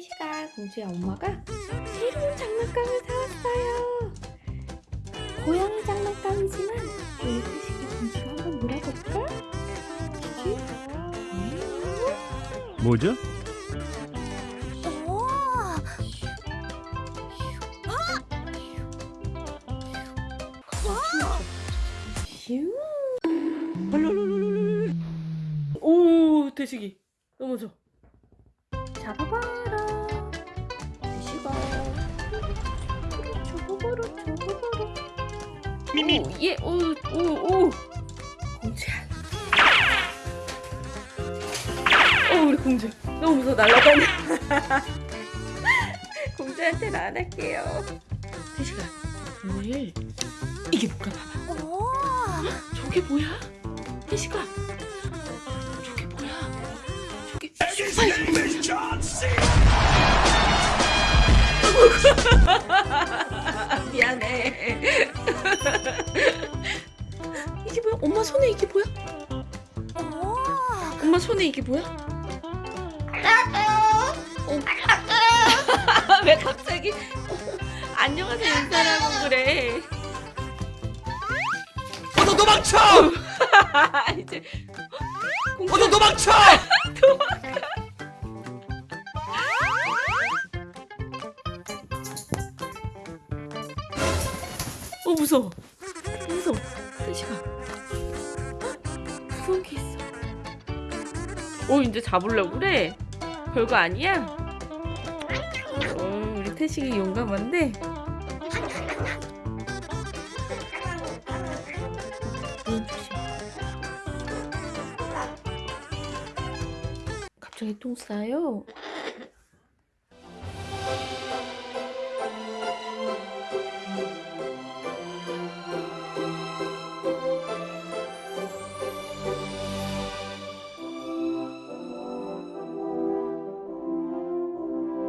태시가 공주의 엄마가 새로운 장난감을 사왔어요. 고양이 장난감이지만 우리 태시가 공주가 한번? 태시? 음. 뭐죠? 슈. 오, 대식이 넘어져. 잡아봐라. 미미. 오, 예, 오, 오, 오. 공주야. 어, 우리 공주. 너무 무서워, 날라다녀. 공주한테는 안 할게요. 대식아, 오늘 이게 뭘까 봐봐. 저게 뭐야? 혜식아 저게 뭐야? 저게 아이 엄마 손에 이게 뭐야? 엄마 손에 이게 뭐야? 어. 왜 갑자기 안녕하세요 인사라고 그래 어서 도망쳐! 이제 어서 도망쳐! 어 무서워 무서워 태식아 게 있어. 어 이제 잡으려고 그래? 별거 아니야? 어 우리 태식이 용감한데. 갑자기 똥 싸요